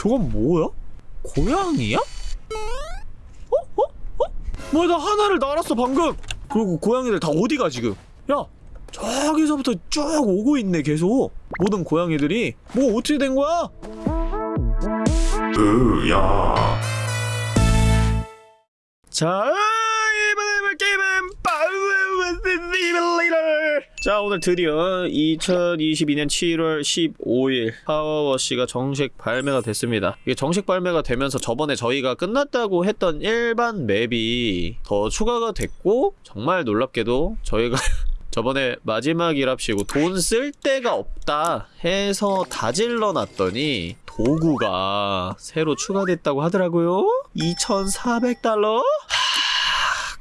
저건 뭐야? 고양이야? 어? 어? 어? 뭐야 나 하나를 날았어 방금 그리고 고양이들 다 어디가 지금 야 저기서부터 쭉 오고 있네 계속 모든 고양이들이 뭐 어떻게 된 거야? 으야 자 이번에 해볼 게임은 파워워시 시뮬레이터 자 오늘 드디어 2022년 7월 15일 파워워시가 정식 발매가 됐습니다 이게 정식 발매가 되면서 저번에 저희가 끝났다고 했던 일반 맵이 더 추가가 됐고 정말 놀랍게도 저희가 저번에 마지막이랍시고 돈 쓸 데가 없다 해서 다 질러놨더니 도구가 새로 추가됐다고 하더라고요 2,400달러?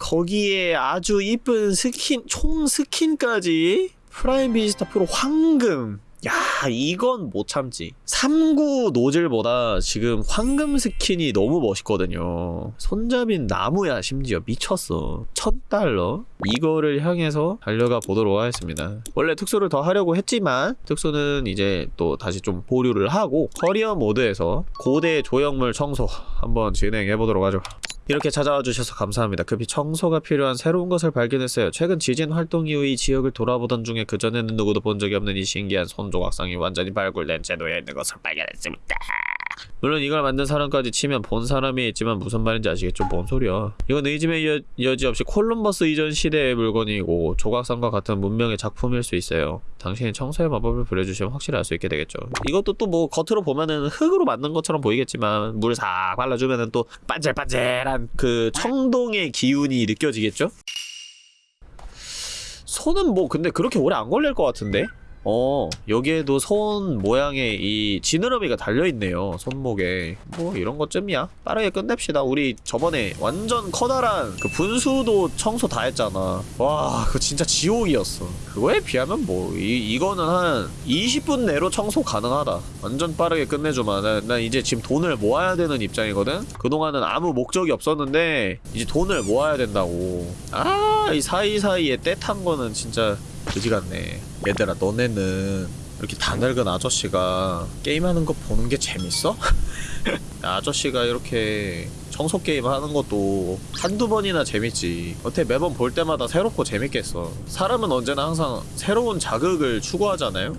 거기에 아주 이쁜 스킨, 총 스킨까지 프라임 비스타 프로 황금. 야 이건 못 참지. 3구 노즐보다 지금 황금 스킨이 너무 멋있거든요. 손잡이는 나무야 심지어. 미쳤어. 1000달러? 이거를 향해서 달려가 보도록 하겠습니다. 원래 특수를 더 하려고 했지만 특수는 이제 또 다시 좀 보류를 하고 커리어 모드에서 고대 조형물 청소 한번 진행해 보도록 하죠 이렇게 찾아와 주셔서 감사합니다. 급히 청소가 필요한 새로운 것을 발견했어요. 최근 지진 활동 이후 이 지역을 돌아보던 중에 그전에는 누구도 본 적이 없는 이 신기한 손 조각상이 완전히 발굴된 채 놓여 있는 것을 발견했습니다. 물론 이걸 만든 사람까지 치면 본 사람이 있지만 무슨 말인지 아시겠죠? 뭔 소리야. 이건 의심의 여, 여지 없이 콜럼버스 이전 시대의 물건이고 조각상과 같은 문명의 작품일 수 있어요. 당신이 청소의 마법을 부려주시면 확실히 알 수 있게 되겠죠. 이것도 또 뭐 겉으로 보면은 흙으로 만든 것처럼 보이겠지만 물싹 발라주면은 또 반질반질한 그 청동의 기운이 느껴지겠죠? 손은 뭐 근데 그렇게 오래 안 걸릴 것 같은데? 어. 여기에도 손 모양의 이 지느러미가 달려있네요 손목에. 뭐 이런 것쯤이야. 빠르게 끝냅시다. 우리 저번에 완전 커다란 그 분수도 청소 다 했잖아. 와 그거 진짜 지옥이었어. 그거에 비하면 뭐 이, 이거는 한 20분 내로 청소 가능하다. 완전 빠르게 끝내주마 난, 난 이제 지금 돈을 모아야 되는 입장이거든? 그동안은 아무 목적이 없었는데 이제 돈을 모아야 된다고. 아 이 사이사이에 때 탄 거는 진짜 그지 같네. 얘들아, 너네는 이렇게 다 늙은 아저씨가 게임하는 거 보는 게 재밌어? 아저씨가 이렇게 청소 게임 하는 것도 한두 번이나 재밌지. 어떻게 매번 볼 때마다 새롭고 재밌겠어. 사람은 언제나 항상 새로운 자극을 추구하잖아요?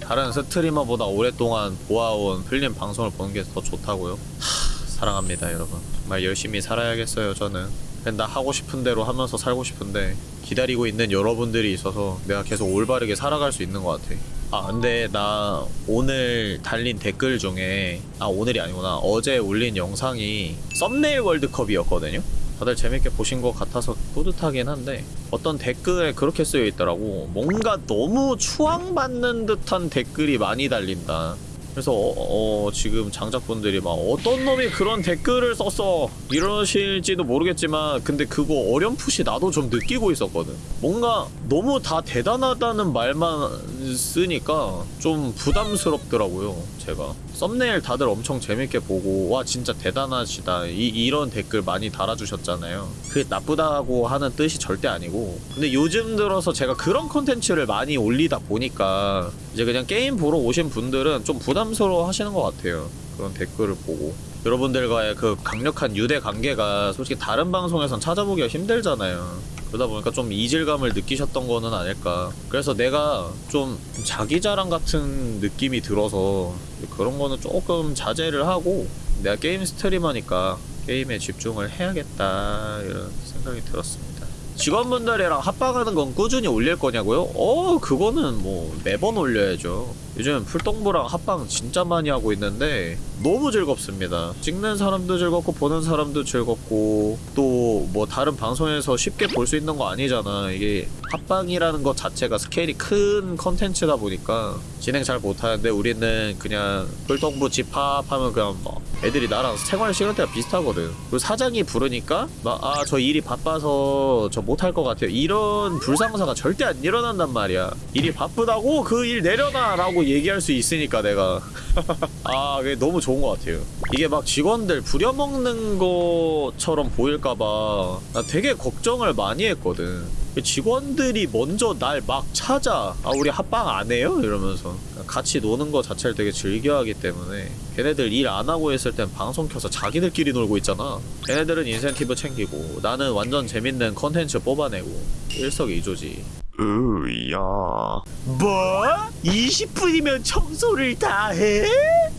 다른 스트리머보다 오랫동안 보아온 필름 방송을 보는 게 더 좋다고요? 하, 사랑합니다, 여러분. 정말 열심히 살아야겠어요, 저는. 그냥 나 하고 싶은 대로 하면서 살고 싶은데 기다리고 있는 여러분들이 있어서 내가 계속 올바르게 살아갈 수 있는 것 같아. 아 근데 나 오늘 달린 댓글 중에 아 오늘이 아니구나 어제 올린 영상이 썸네일 월드컵이었거든요. 다들 재밌게 보신 것 같아서 뿌듯하긴 한데 어떤 댓글에 그렇게 쓰여 있더라고 뭔가 너무 추앙받는 듯한 댓글이 많이 달린다 그래서 어, 어, 지금 장작분들이 막 어떤 놈이 그런 댓글을 썼어? 이러실지도 모르겠지만 근데 그거 어렴풋이 나도 좀 느끼고 있었거든. 뭔가 너무 다 대단하다는 말만 쓰니까 좀 부담스럽더라고요 제가. 썸네일 다들 엄청 재밌게 보고 와 진짜 대단하시다. 이, 이런 댓글 많이 달아주셨잖아요. 그게 나쁘다고 하는 뜻이 절대 아니고. 근데 요즘 들어서 제가 그런 컨텐츠를 많이 올리다 보니까 이제 그냥 게임 보러 오신 분들은 좀 부담스러워 하시는 것 같아요 그런 댓글을 보고 여러분들과의 그 강력한 유대 관계가 솔직히 다른 방송에선 찾아보기가 힘들잖아요. 그러다 보니까 좀 이질감을 느끼셨던 거는 아닐까. 그래서 내가 좀 자기 자랑 같은 느낌이 들어서 그런 거는 조금 자제를 하고 내가 게임 스트리머니까 게임에 집중을 해야겠다 이런 생각이 들었습니다. 직원분들이랑 합방하는 건 꾸준히 올릴 거냐고요? 어 그거는 뭐 매번 올려야죠 요즘 풀동부랑 합방 진짜 많이 하고 있는데 너무 즐겁습니다. 찍는 사람도 즐겁고 보는 사람도 즐겁고 또 뭐 다른 방송에서 쉽게 볼 수 있는 거 아니잖아. 이게 합방이라는 것 자체가 스케일이 큰 컨텐츠다 보니까 진행 잘 못하는데 우리는 그냥 풀동부 집합하면 그냥 뭐 애들이 나랑 생활 시간대가 비슷하거든. 그리고 사장이 부르니까 막 아 저 일이 바빠서 저 못할 것 같아요. 이런 불상사가 절대 안 일어난단 말이야. 일이 바쁘다고 그 일 내려놔 라고 얘기할 수 있으니까 내가 아, 그게 너무 좋은 것 같아요. 이게 막 직원들 부려먹는 것처럼 보일까봐 나 되게 걱정을 많이 했거든. 직원들이 먼저 날 막 찾아. 아, 우리 합방 안 해요? 이러면서. 같이 노는 거 자체를 되게 즐겨하기 때문에 걔네들 일 안 하고 있을 땐 방송 켜서 자기들끼리 놀고 있잖아. 걔네들은 인센티브 챙기고 나는 완전 재밌는 컨텐츠 뽑아내고 일석이조지. 으야. 뭐? 20분이면 청소를 다 해?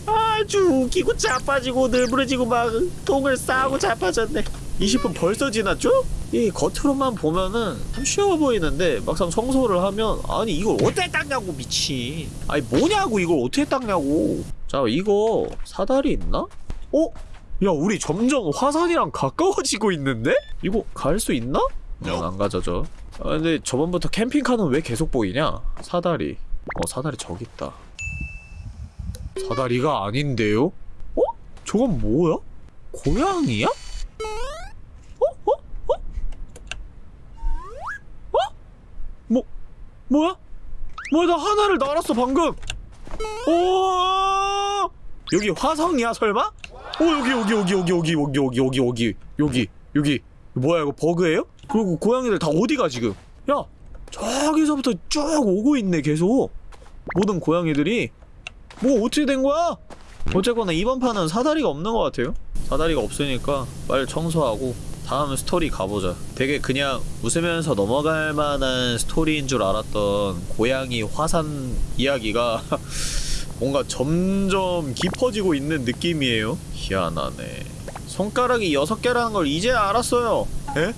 아주 웃기고 자빠지고 늘부러지고 막 똥을 싸고 자빠졌네. 20분 벌써 지났죠? 이 겉으로만 보면은 참 쉬워 보이는데 막상 청소를 하면 아니 이걸 어떻게 닦냐고 미친 아니 뭐냐고 이걸 어떻게 닦냐고 자 이거 사다리 있나? 어? 야 우리 점점 화산이랑 가까워지고 있는데? 이거 갈 수 있나? 어, 안 가져져 아 근데 저번부터 캠핑카는 왜 계속 보이냐? 사다리 어 사다리 저기 있다 사다리가 아닌데요? 어? 저건 뭐야? 고양이야? 어? 어? 어? 어? 뭐 뭐야? 뭐야 나 하나를 날았어 방금 오 여기 화성이야 설마? 오 여기 여기 여기 여기 여기 여기 여기 여기 여기 여기 여기 뭐야 이거 버그예요? 그리고 고양이들 다 어디가 지금? 야 저기서부터 쭉 오고 있네 계속. 모든 고양이들이. 뭐 어떻게 된 거야? 어쨌거나 이번 판은 사다리가 없는 것 같아요. 사다리가 없으니까 빨리 청소하고 다음 스토리 가보자. 되게 그냥 웃으면서 넘어갈 만한 스토리인 줄 알았던 고양이 화산 이야기가 뭔가 점점 깊어지고 있는 느낌이에요. 희한하네. 손가락이 6개라는 걸 이제 알았어요. 에?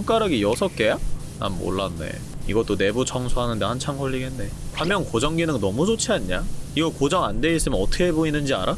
손가락이 6개야? 난 몰랐네 이것도 내부 청소하는데 한참 걸리겠네 화면 고정 기능 너무 좋지 않냐? 이거 고정 안 돼 있으면 어떻게 보이는지 알아?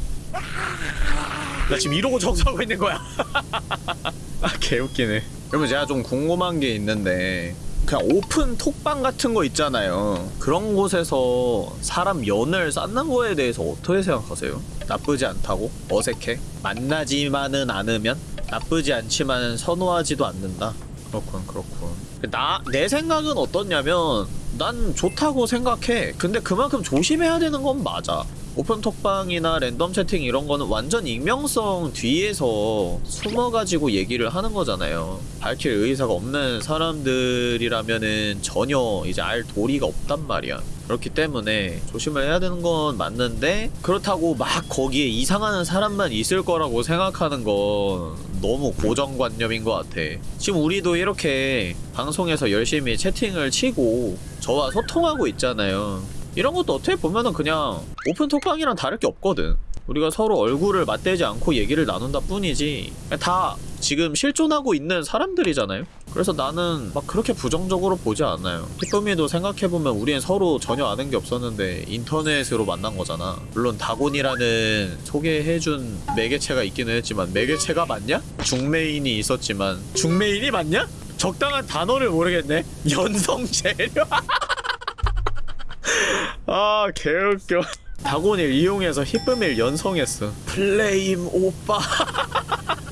나 지금 이러고 청소하고 있는 거야 아 개웃기네 그러면 제가 좀 궁금한 게 있는데 그냥 오픈 톡방 같은 거 있잖아요 그런 곳에서 사람 연을 쌓는 거에 대해서 어떻게 생각하세요? 나쁘지 않다고? 어색해? 만나지만은 않으면? 나쁘지 않지만 선호하지도 않는다 그렇군 그렇군. 나 내 생각은 어떻냐면 난 좋다고 생각해. 근데 그만큼 조심해야 되는 건 맞아. 오픈 톡방이나 랜덤 채팅 이런 거는 완전 익명성 뒤에서 숨어가지고 얘기를 하는 거잖아요. 밝힐 의사가 없는 사람들이라면은 전혀 이제 알 도리가 없단 말이야 그렇기 때문에 조심을 해야 되는 건 맞는데 그렇다고 막 거기에 이상하는 사람만 있을 거라고 생각하는 건 너무 고정관념인 것 같아. 지금 우리도 이렇게 방송에서 열심히 채팅을 치고 저와 소통하고 있잖아요. 이런 것도 어떻게 보면은 그냥 오픈 톡방이랑 다를 게 없거든. 우리가 서로 얼굴을 맞대지 않고 얘기를 나눈다 뿐이지 다 지금 실존하고 있는 사람들이잖아요. 그래서 나는 막 그렇게 부정적으로 보지 않아요. 히토미도 생각해보면 우리는 서로 전혀 아는 게 없었는데 인터넷으로 만난 거잖아. 물론 다곤이라는 소개해준 매개체가 있기는 했지만 매개체가 맞냐? 중메인이 있었지만 중메인이 맞냐? 적당한 단어를 모르겠네. 연성 재료. 아 개웃겨. 다곤을 이용해서 히쁨을 연성했어. 플레임 오빠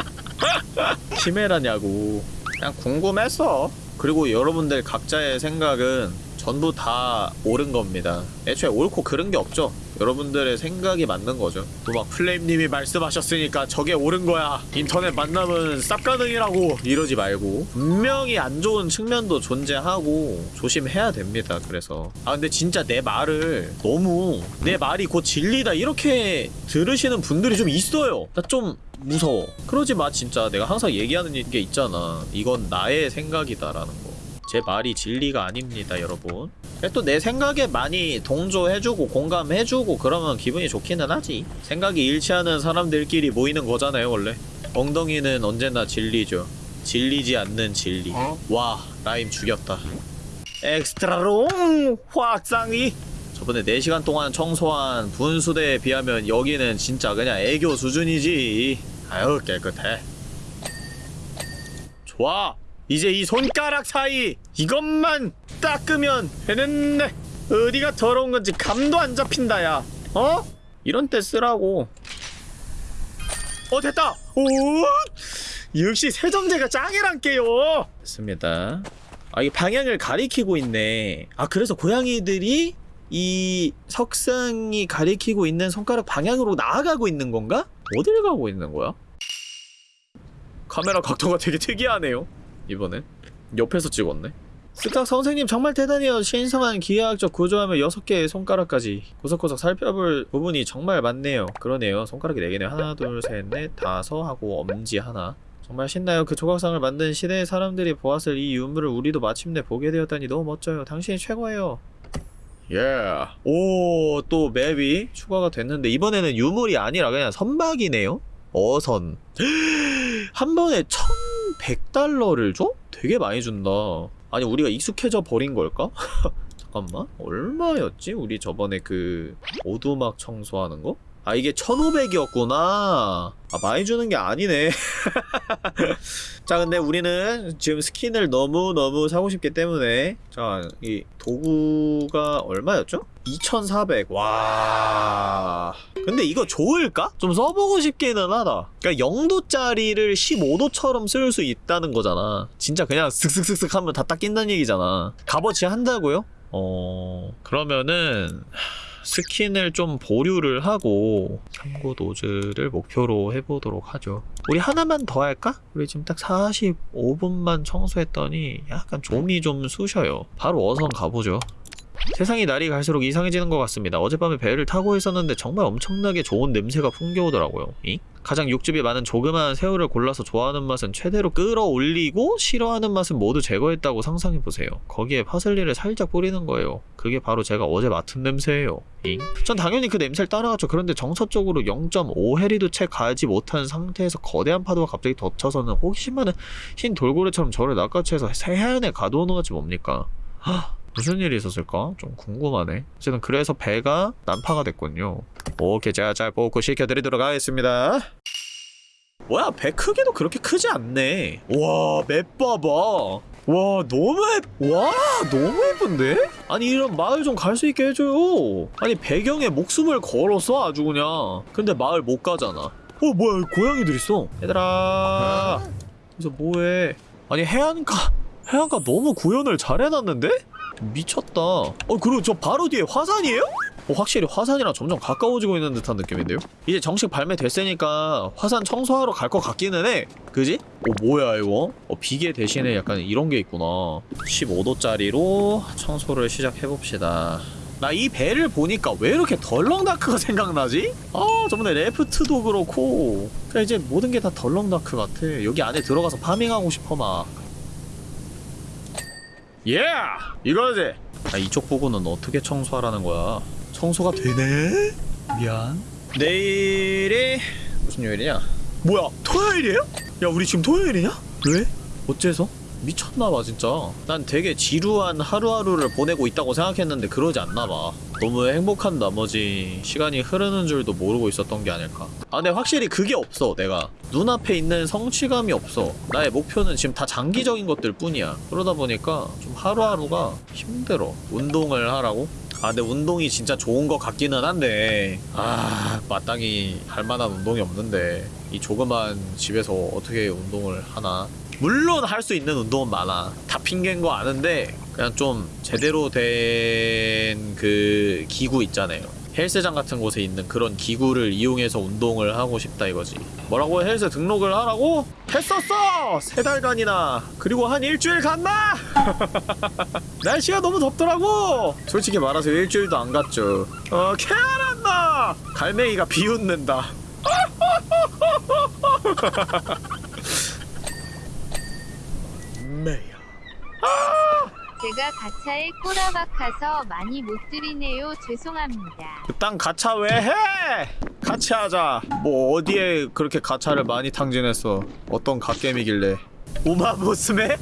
키메라냐고. 그냥 궁금했어 그리고 여러분들 각자의 생각은 전부 다 옳은 겁니다. 애초에 옳고 그른 게 없죠. 여러분들의 생각이 맞는 거죠. 또 막 플레임님이 말씀하셨으니까 저게 옳은 거야. 인터넷 만남은 쌉가능이라고. 이러지 말고 분명히 안 좋은 측면도 존재하고 조심해야 됩니다 그래서. 아 근데 진짜 내 말을 너무 내 말이 곧 진리다 이렇게 들으시는 분들이 좀 있어요. 나 좀 무서워. 그러지 마 진짜. 내가 항상 얘기하는 게 있잖아. 이건 나의 생각이다라는 거 제 말이 진리가 아닙니다 여러분. 또 내 생각에 많이 동조해주고 공감해주고 그러면 기분이 좋기는 하지. 생각이 일치하는 사람들끼리 모이는 거잖아요 원래. 엉덩이는 언제나 진리죠. 질리지 않는 진리. 와 rhyme 죽였다. extra long 확장이! 저번에 4시간 동안 청소한 분수대에 비하면 여기는 진짜 그냥 애교 수준이지. 아유 깨끗해. 좋아 이제 이 손가락 사이 이것만 닦으면 되는데 어디가 더러운 건지 감도 안 잡힌다 야. 어? 이런 때 쓰라고. 어 됐다! 오! 역시 세정제가 짱이란게요! 됐습니다. 아 이게 방향을 가리키고 있네. 아 그래서 고양이들이 이 석상이 가리키고 있는 손가락 방향으로 나아가고 있는 건가? 어딜 가고 있는 거야? 카메라 각도가 되게 특이하네요 이번엔? 옆에서 찍었네? 스탁 선생님 정말 대단해요. 신성한 기하학적 구조하며 6개의 손가락까지 구석구석 살펴볼 부분이 정말 많네요. 그러네요. 손가락이 4개네요. 하나 둘셋넷 다섯 하고 엄지 하나. 정말 신나요. 그 조각상을 만든 시대의 사람들이 보았을 이 유물을 우리도 마침내 보게 되었다니 너무 멋져요. 당신이 최고예요. 예. 오, 또 맵이 추가가 됐는데 이번에는 유물이 아니라 그냥 선박이네요. 어선. 한 번에 1,100달러를 줘? 되게 많이 준다. 아니 우리가 익숙해져 버린 걸까? 잠깐만. 얼마였지? 우리 저번에 그 오두막 청소하는 거? 아 이게 1500이었구나. 아 많이 주는 게 아니네. 자 근데 우리는 지금 스킨을 너무너무 사고 싶기 때문에 자 이 도구가 얼마였죠? 2400 와... 근데 이거 좋을까? 좀 써보고 싶기는 하다. 그니까 0도짜리를 15도처럼 쓸 수 있다는 거잖아. 진짜 그냥 슥슥슥슥 하면 다 닦인다는 얘기잖아. 값어치 한다고요? 어... 그러면은... 스킨을 좀 보류를 하고 참고 노즐을 목표로 해보도록 하죠. 우리 하나만 더 할까? 우리 지금 딱 45분만 청소했더니 약간 좀이 좀 쑤셔요. 바로 어선 가보죠 세상이 날이 갈수록 이상해지는 것 같습니다. 어젯밤에 배를 타고 있었는데 정말 엄청나게 좋은 냄새가 풍겨오더라고요. 이? 가장 육즙이 많은 조그마한 새우를 골라서 좋아하는 맛은 최대로 끌어올리고 싫어하는 맛은 모두 제거했다고 상상해보세요. 거기에 파슬리를 살짝 뿌리는 거예요. 그게 바로 제가 어제 맡은 냄새예요. 잉? 전 당연히 그 냄새를 따라갔죠. 그런데 정서적으로 0.5해리도 채 가지 못한 상태에서 거대한 파도가 갑자기 덮쳐서는 호기심 많은 흰 돌고래처럼 저를 낚아채서 가둬놓은 것이 뭡니까? 하, 무슨 일이 있었을까? 좀 궁금하네. 어쨌든 그래서 배가 난파가 됐군요. 오케이, 제가 잘 보고 시켜드리도록 하겠습니다. 뭐야, 배 크기도 그렇게 크지 않네. 와, 맵 봐봐. 와, 너무 예, 와, 너무 예쁜데? 아니, 이런 마을 좀 갈 수 있게 해줘요. 아니, 배경에 목숨을 걸었어, 아주 그냥. 근데 마을 못 가잖아. 어, 뭐야, 고양이들 있어. 얘들아. 그래서 뭐해? 아니, 해안가, 해안가 너무 구현을 잘 해놨는데? 미쳤다. 어, 그리고 저 바로 뒤에 화산이에요? 어, 확실히 화산이랑 점점 가까워지고 있는 듯한 느낌인데요? 이제 정식 발매됐으니까 화산 청소하러 갈 것 같기는 해. 그지? 어, 뭐야, 이거? 어, 비계 대신에 약간 이런 게 있구나. 15도짜리로 청소를 시작해봅시다. 나 이 배를 보니까 왜 이렇게 덜렁다크가 생각나지? 아, 저번에 Raft도 그렇고. 그냥 이제 모든 게 다 덜렁다크 같아. 여기 안에 들어가서 farming하고 싶어, 막. 예! 이거지! 아, 이쪽 부분은 어떻게 청소하라는 거야? 청소가 되네? 미안. 내일이 무슨 요일이냐? 뭐야? 토요일이에요? 야, 우리 지금 토요일이냐? 왜? 어째서? 미쳤나봐 진짜 난 되게 지루한 하루하루를 보내고 있다고 생각했는데 그러지 않나봐 너무 행복한 나머지 시간이 흐르는 줄도 모르고 있었던 게 아닐까. 아 근데 확실히 그게 없어 내가. 눈앞에 있는 성취감이 없어. 나의 목표는 지금 다 장기적인 것들 뿐이야. 그러다 보니까 좀 하루하루가 힘들어. 운동을 하라고? 아 근데 운동이 진짜 좋은 것 같기는 한데. 아 마땅히 할 만한 운동이 없는데. 이 조그만 집에서 어떻게 운동을 하나? 물론 할 수 있는 운동은 많아. 다 핑계인 거 아는데 그냥 좀 제대로 된 그 기구 있잖아요. 헬스장 같은 곳에 있는 그런 기구를 이용해서 운동을 하고 싶다 이거지. 뭐라고 헬스 등록을 하라고? 했었어! 세 달간이나. 그리고 한 일주일 갔나? 날씨가 너무 덥더라고! 솔직히 말해서 일주일도 안 갔죠. 어 캐안한다! 갈매기가 비웃는다 매야 제가 가차에 꼬라박아서 많이 못 드리네요. 죄송합니다. 그딴 가차 왜 해? 같이 하자. 뭐 어디에 그렇게 가차를 많이 탕진했어? 어떤 갓겜이길래? 우마무스메?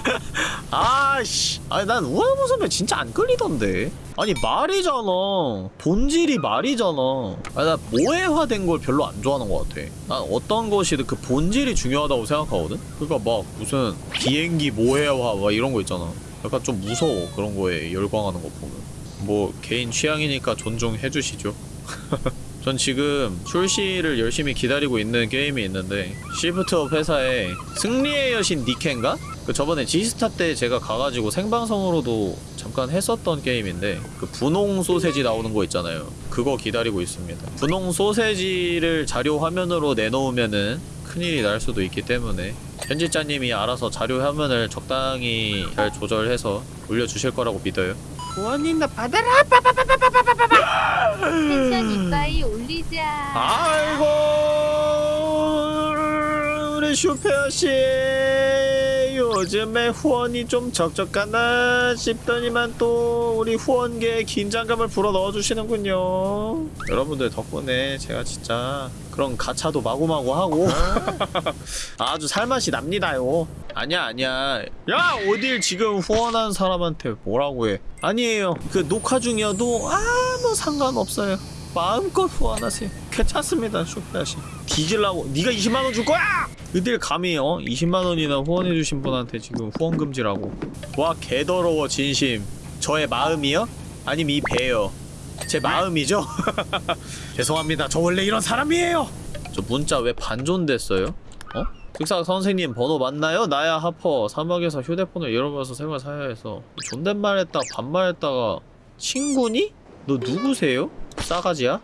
아씨, 아니 난 우마무스메 진짜 안 끌리던데. 아니 말이잖아. 본질이 말이잖아. 아니 나 모해화된 걸 별로 안 좋아하는 것 같아. 난 어떤 것이든 그 본질이 중요하다고 생각하거든. 그러니까 막 무슨 비행기 모해화 막 이런 거 있잖아. 약간 좀 무서워 그런 거에 열광하는 거 보면. 뭐 개인 취향이니까 존중해 주시죠. 전 지금 출시를 열심히 기다리고 있는 게임이 있는데 시프트업 회사에 승리의 여신 니켄가? 그 저번에 지스타 때 제가 가가지고 생방송으로도 잠깐 했었던 게임인데 그 분홍 소세지 나오는 거 있잖아요 그거 기다리고 있습니다 분홍 소세지를 자료 화면으로 내놓으면은 큰일이 날 수도 있기 때문에 편집자님이 알아서 자료 화면을 적당히 잘 조절해서 올려주실 거라고 믿어요. 후원님 나 받아라! 텐션 이빠이 올리자. 아이고 우리 슈페어 씨 요즘에 후원이 좀 적적하나 싶더니만 또 우리 후원계에 긴장감을 불어 넣어 주시는군요. 여러분들 덕분에 제가 진짜 그런 가차도 마구마구 하고 아주 살맛이 납니다요. 아니야 아니야. 야 어딜 지금 후원한 사람한테 뭐라고 해? 아니에요. 그 녹화 중이어도 아무 상관없어요. 마음껏 후원하세요 괜찮습니다 슈퍼야씨 뒤질라고 네가 20만원 줄 거야! 어딜 감히 어? 20만원이나 후원해주신 분한테 지금 후원 금지라고 와 개더러워 진심 저의 마음이요? 아님 이 배요 제 마음이죠? 죄송합니다 저 원래 이런 사람이에요 저 문자 왜 반존됐어요? 어? 특사 선생님 번호 맞나요? 나야 하퍼 사막에서 휴대폰을 잃어버려서 생활 사야 해서 존댓말 했다 반말 했다가 친구니? 너 누구세요? 싸가지야?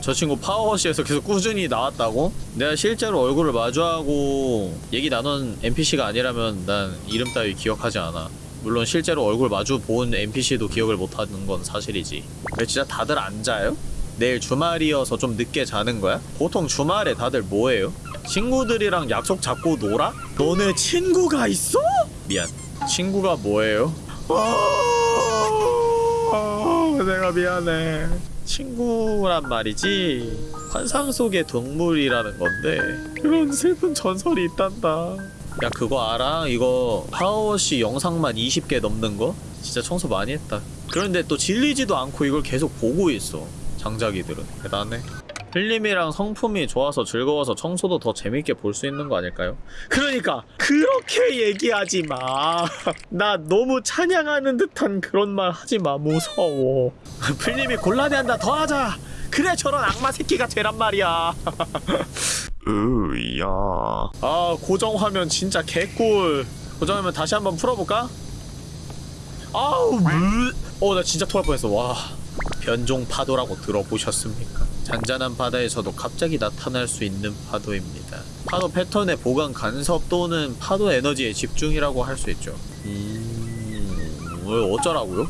저 친구 파워워시에서 계속 꾸준히 나왔다고? 내가 실제로 얼굴을 마주하고 얘기 나눈 NPC가 아니라면 난 이름 따위 기억하지 않아 물론 실제로 얼굴 마주 본 NPC도 기억을 못하는 건 사실이지 왜 진짜 다들 안 자요? 내일 주말이어서 좀 늦게 자는 거야? 보통 주말에 다들 뭐해요? 친구들이랑 약속 잡고 놀아? 너네 친구가 있어? 미안 친구가 뭐예요? 아, 내가 미안해 친구란 말이지. 환상 속의 동물이라는 건데 그런 슬픈 전설이 있단다. 야 그거 알아? 이거 파워워시 영상만 20개 넘는 거? 진짜 청소 많이 했다. 그런데 또 질리지도 않고 이걸 계속 보고 있어 장자기들은. 대단해 필름이랑 성품이 좋아서 즐거워서 청소도 더 재밌게 볼 수 있는 거 아닐까요? 그러니까 그렇게 얘기하지 마. 나 너무 찬양하는 듯한 그런 말 하지 마. 무서워. 필름이 곤란해한다. 더 하자. 그래 저런 악마 새끼가 되란 말이야. 으야. 아 고정 화면 진짜 개꿀. 고정 화면 다시 한번 풀어볼까? 아우 어나 진짜 토할 뻔했어. 와. 변종 파도라고 들어보셨습니까? 잔잔한 바다에서도 갑자기 나타날 수 있는 파도입니다. 파도 패턴의 보강 간섭 또는 파도 에너지의 집중이라고 할 수 있죠. 음... 왜 어쩌라고요?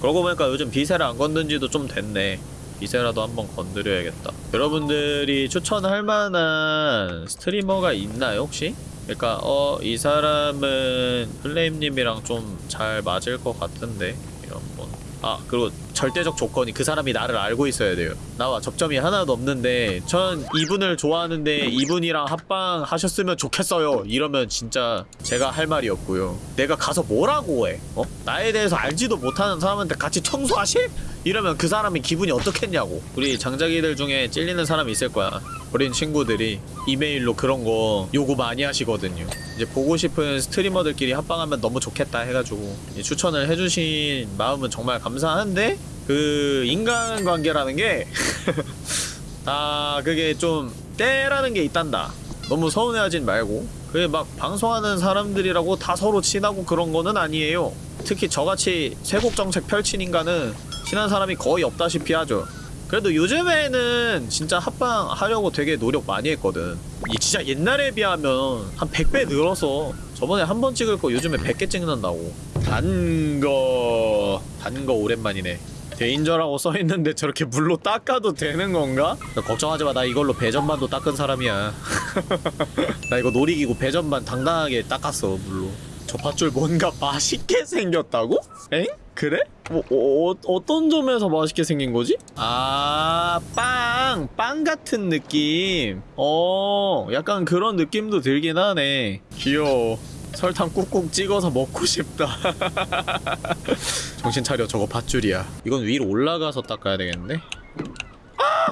그러고 보니까 요즘 비세를 안 건든 지도 좀 됐네. 비세라도 한번 건드려야겠다. 여러분들이 추천할 만한 스트리머가 있나요, 혹시? 그러니까 어, 이 사람은 플레임님이랑 좀 잘 맞을 것 같은데 이런 분. 아 그리고 절대적 조건이 그 사람이 나를 알고 있어야 돼요. 나와 접점이 하나도 없는데 전 이분을 좋아하는데 이분이랑 합방 하셨으면 좋겠어요. 이러면 진짜 제가 할 말이 없고요. 내가 가서 뭐라고 해? 어? 나에 대해서 알지도 못하는 사람한테 같이 청소하실? 이러면 그 사람이 기분이 어떻겠냐고. 우리 장자기들 중에 찔리는 사람이 있을 거야. 어린 친구들이 이메일로 그런 거 요구 많이 하시거든요. 이제 보고 싶은 스트리머들끼리 합방하면 너무 좋겠다 해가지고 이 추천을 해주신 마음은 정말 감사한데 그 인간관계라는 게 아, 그게 좀 때라는 게 있단다. 너무 서운해하진 말고. 그게 막 방송하는 사람들이라고 다 서로 친하고 그런 거는 아니에요. 특히 저같이 세곡 정책 펼친 인간은 친한 사람이 거의 없다시피 하죠. 그래도 요즘에는 진짜 합방 하려고 되게 노력 많이 했거든. 이 진짜 옛날에 비하면 한 100배 늘어서 저번에 한 번 찍을 거 요즘에 100개 찍는다고. 단 거, 단 거 오랜만이네. 데인저라고 써있는데 저렇게 물로 닦아도 되는 건가? 너 걱정하지 마. 나 이걸로 배전반도 닦은 사람이야. 나 이거 놀이기구 배전반 당당하게 닦았어, 물로. 저 밧줄 뭔가 맛있게 생겼다고? 엥? 그래? 뭐, 어, 어떤 점에서 맛있게 생긴 거지? 아, 빵! 빵 같은 느낌. 어, 약간 그런 느낌도 들긴 하네. 귀여워. 설탕 꾹꾹 찍어서 먹고 싶다. 정신 차려, 저거 밧줄이야. 이건 위로 올라가서 닦아야 되겠는데? 아!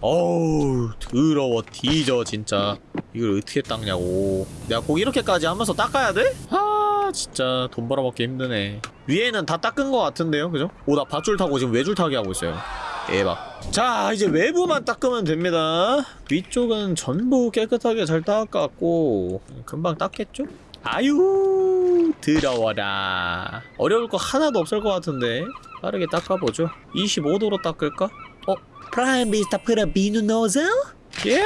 어우, 더러워, 뒤져, 진짜. 이걸 어떻게 닦냐고. 내가 꼭 이렇게까지 하면서 닦아야 돼? 아, 진짜 돈 벌어먹기 힘드네. 위에는 다 닦은 것 같은데요, 그죠? 오, 나 밧줄 타고 지금 외줄 타기 하고 있어요. 대박. 자, 이제 외부만 닦으면 됩니다. 위쪽은 전부 깨끗하게 잘 닦았고, 금방 닦겠죠? 아유 더러워라 어려울 거 하나도 없을 것 같은데 빠르게 닦아보죠 25도로 닦을까? 어? 프라임 비스타 프라 비누 노즐? 예?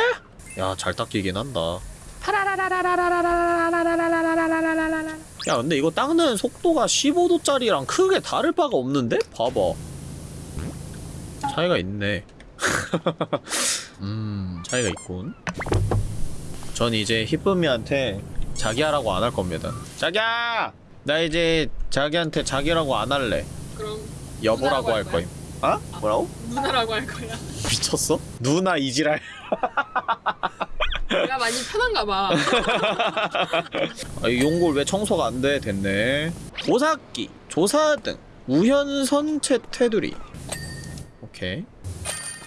야 잘 닦이긴 한다 야 근데 이거 닦는 속도가 15도짜리랑 크게 다를 바가 없는데? 봐봐 차이가 있네 음 차이가 있군 전 이제 히쁨이한테 자기야라고 안 할 겁니다 자기야! 나 이제 자기한테 자기라고 안 할래 그럼 여보라고 할할 거임 어? 뭐라고? 누나라고 할 거야. 미쳤어? 누나 이지랄 내가 많이 편한가 봐. 아, 이 용골 왜 청소가 안 돼? 됐네. 조사기, 조사 등, 우현선체 테두리. 오케이.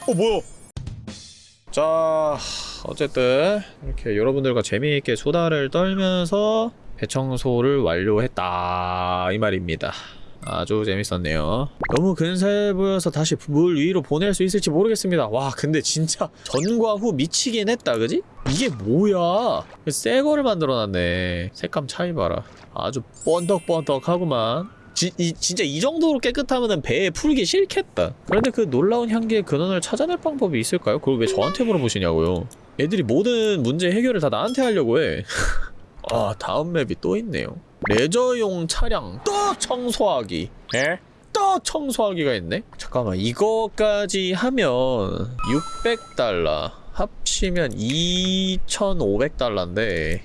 어 뭐야? 자, 어쨌든 이렇게 여러분들과 재미있게 수다를 떨면서 배청소를 완료했다 이 말입니다. 아주 재밌었네요. 너무 근사해 보여서 다시 물 위로 보낼 수 있을지 모르겠습니다. 와, 근데 진짜 전과 후 미치긴 했다, 그지? 이게 뭐야? 새 거를 만들어놨네. 색감 차이 봐라. 아주 번덕번덕하구만. 지, 이, 진짜 이 정도로 깨끗하면 배에 풀기 싫겠다. 그런데 그 놀라운 향기의 근원을 찾아낼 방법이 있을까요? 그걸 왜 저한테 물어보시냐고요. 애들이 모든 문제 해결을 다 나한테 하려고 해. 아, 다음 맵이 또 있네요. 레저용 차량 또 청소하기. 에? 또 청소하기가 있네? 잠깐만, 이거까지 하면 600달러. 합치면 2,500달러인데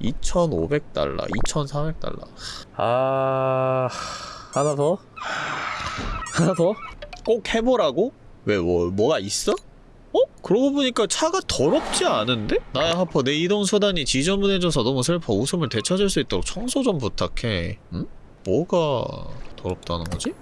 2,500달러, 2,400달러. 아... 하나 더? 하나 더? 꼭 해보라고? 왜, 뭐, 뭐가 있어? 어? 그러고 보니까 차가 더럽지 않은데? 나야 하퍼 내 이동수단이 지저분해져서 너무 슬퍼 웃음을 되찾을 수 있도록 청소 좀 부탁해 응? 뭐가 더럽다는 거지?